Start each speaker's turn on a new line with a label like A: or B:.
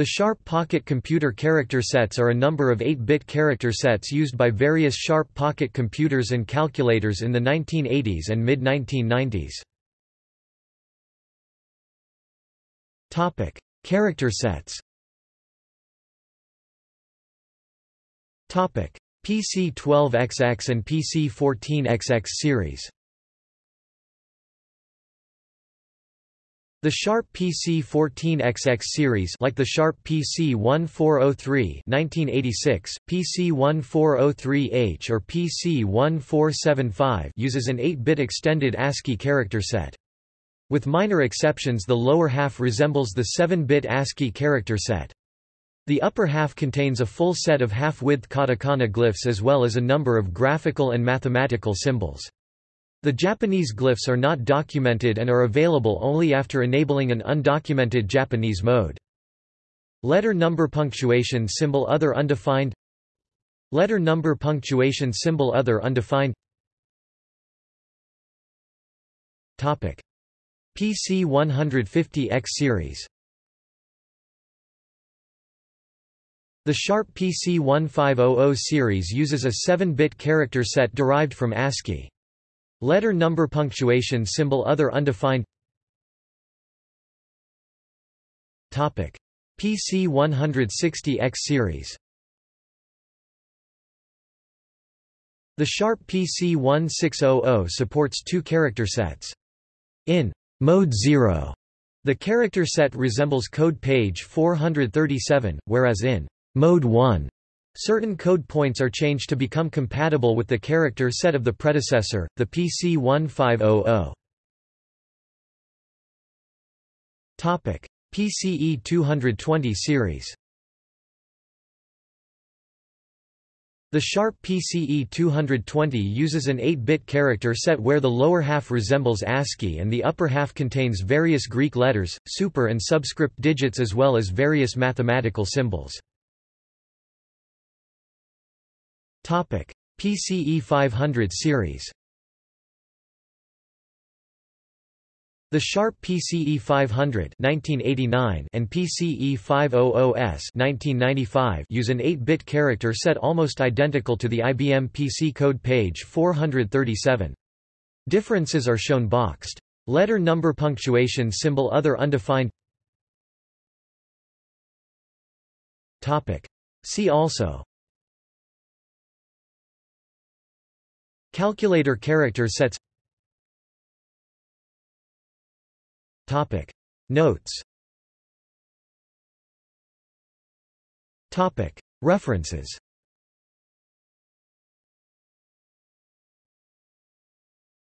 A: The Sharp Pocket computer character sets are a number of 8-bit character sets used by various Sharp Pocket computers and calculators in the 1980s and mid-1990s. Topic: Character sets. Topic: PC-12XX and PC-14XX series. The Sharp PC14XX series like the Sharp PC1403 1986, PC1403H or PC1475 uses an 8-bit extended ASCII character set. With minor exceptions the lower half resembles the 7-bit ASCII character set. The upper half contains a full set of half-width katakana glyphs as well as a number of graphical and mathematical symbols. The Japanese glyphs are not documented and are available only after enabling an undocumented Japanese mode. Letter number punctuation symbol other undefined Letter number punctuation symbol other undefined Topic PC 150X series The Sharp PC 1500 series uses a 7-bit character set derived from ASCII. Letter number punctuation symbol other undefined. Topic. PC 160X series. The Sharp PC 1600 supports two character sets. In Mode 0, the character set resembles code page 437, whereas in Mode 1, Certain code points are changed to become compatible with the character set of the predecessor, the PC 1500. Topic: PCE 220 series. The Sharp PCE 220 uses an 8-bit character set where the lower half resembles ASCII and the upper half contains various Greek letters, super and subscript digits as well as various mathematical symbols. PCE 500 series. The Sharp PCE 500 1989 and PCE 500S 1995 use an 8-bit character set almost identical to the IBM PC code page 437. Differences are shown boxed. Letter number punctuation symbol other undefined Topic. See also Calculator character sets. Topic. Notes. Topic. References